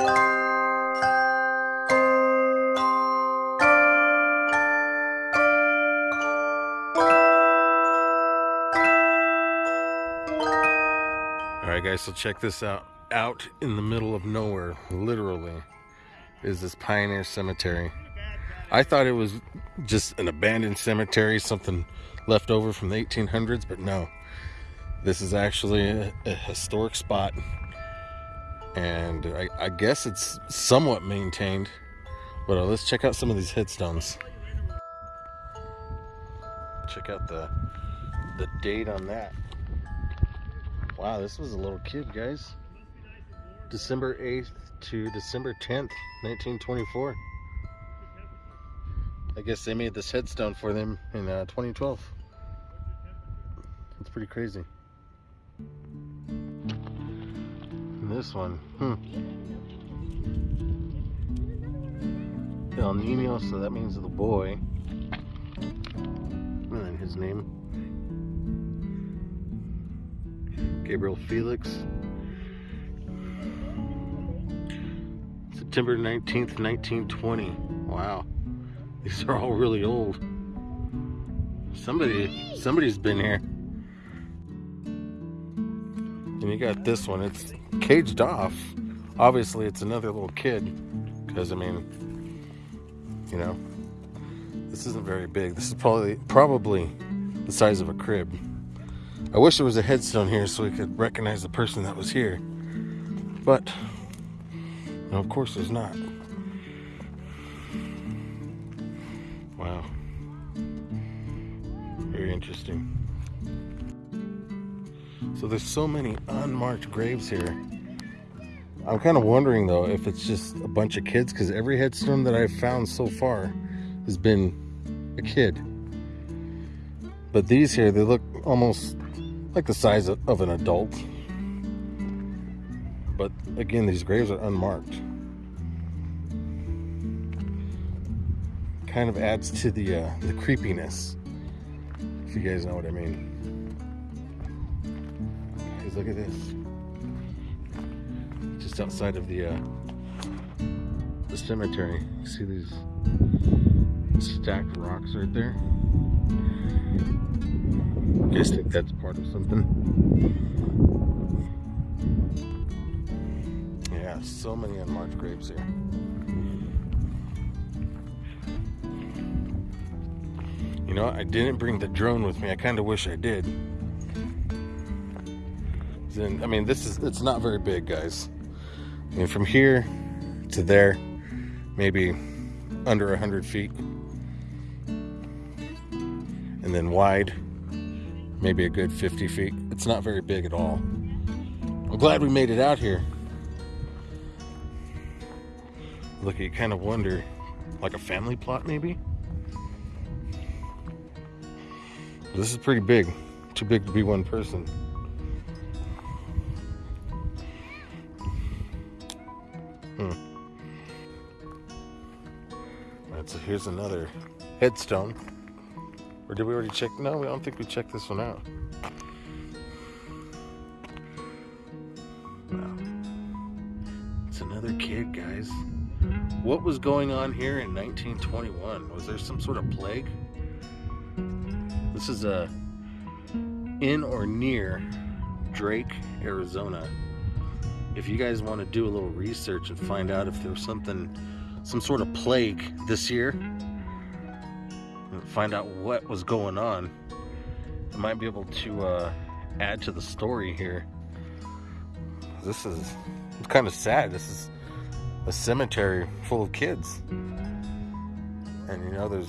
Alright guys, so check this out. Out in the middle of nowhere, literally, is this Pioneer Cemetery. I thought it was just an abandoned cemetery, something left over from the 1800s, but no. This is actually a, a historic spot and I, I, guess it's somewhat maintained. But uh, let's check out some of these headstones. Check out the the date on that. Wow, this was a little kid, guys. December 8th to December 10th, 1924. I guess they made this headstone for them in uh, 2012. It's pretty crazy. This one, hmm. El Nino, so that means the boy. And then his name. Gabriel Felix. September 19th, 1920. Wow. These are all really old. Somebody, somebody's been here. You got this one. It's caged off. Obviously, it's another little kid. Because, I mean, you know, this isn't very big. This is probably probably the size of a crib. I wish there was a headstone here so we could recognize the person that was here. But, no, of course there's not. Wow. Very interesting. So there's so many unmarked graves here. I'm kind of wondering though if it's just a bunch of kids because every headstone that I've found so far has been a kid. But these here, they look almost like the size of, of an adult. But again, these graves are unmarked. Kind of adds to the uh, the creepiness, if you guys know what I mean. Look at this. Just outside of the uh, the cemetery, you see these stacked rocks right there. I guess think that's part of something. Yeah, so many unmarked graves here. You know, I didn't bring the drone with me. I kind of wish I did. Then, I mean, this is, it's not very big, guys. I mean, from here to there, maybe under 100 feet. And then wide, maybe a good 50 feet. It's not very big at all. I'm glad we made it out here. Look, you kind of wonder, like a family plot maybe? This is pretty big. Too big to be one person. Here's another headstone. Or did we already check? No, I don't think we checked this one out. Wow. It's another kid, guys. What was going on here in 1921? Was there some sort of plague? This is a in or near Drake, Arizona. If you guys want to do a little research and find out if there's something, some sort of plague this year, find out what was going on. I might be able to uh, add to the story here. This is it's kind of sad. This is a cemetery full of kids. And you know, there's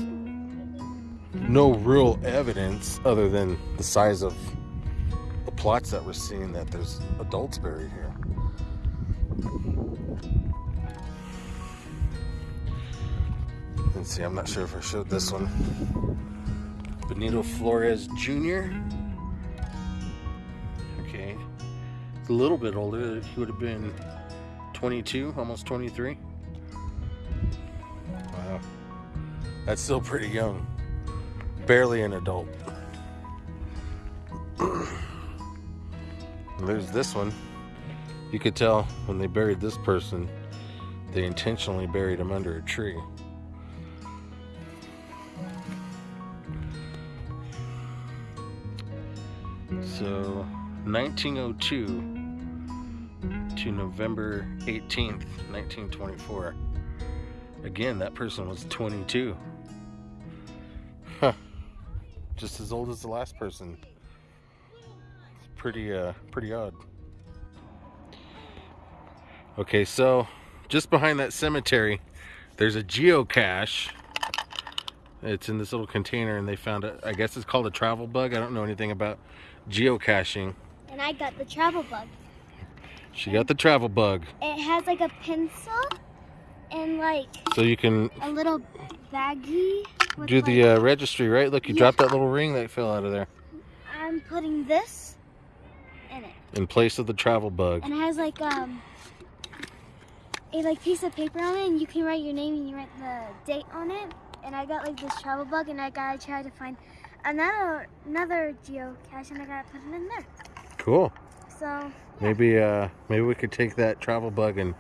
no real evidence other than the size of the plots that we're seeing that there's adults buried here. Let's see, I'm not sure if I showed this one. Benito Flores Jr. Okay. a little bit older. He would have been 22, almost 23. Wow. That's still pretty young. Barely an adult. There's this one. You could tell when they buried this person, they intentionally buried him under a tree. So, 1902, to November 18th, 1924. Again, that person was 22. Huh. Just as old as the last person. It's pretty, uh, pretty odd. Okay, so just behind that cemetery, there's a geocache. It's in this little container, and they found it. I guess it's called a travel bug. I don't know anything about geocaching. And I got the travel bug. She got the travel bug, It has like a pencil and like so you can a little baggie. do the uh, registry, right? Look, you Yeah. dropped that little ring that fell out of there I'm putting this in it, in place of the travel bug. and it has like um a like piece of paper on it, and you can write your name and you write the date on it. And I got like this travel bug, and I gotta try to find another another geocache, and I gotta put it in there. Cool. So Maybe uh maybe we could take that travel bug and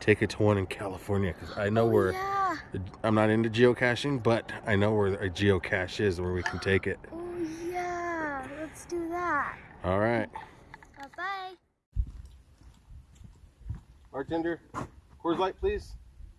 take it to one in California because I know oh, where yeah. I'm not into geocaching, but I know where a geocache is where we can take it. Oh yeah, let's do that. All right. Bye bye. Bartender, Coors Light, please.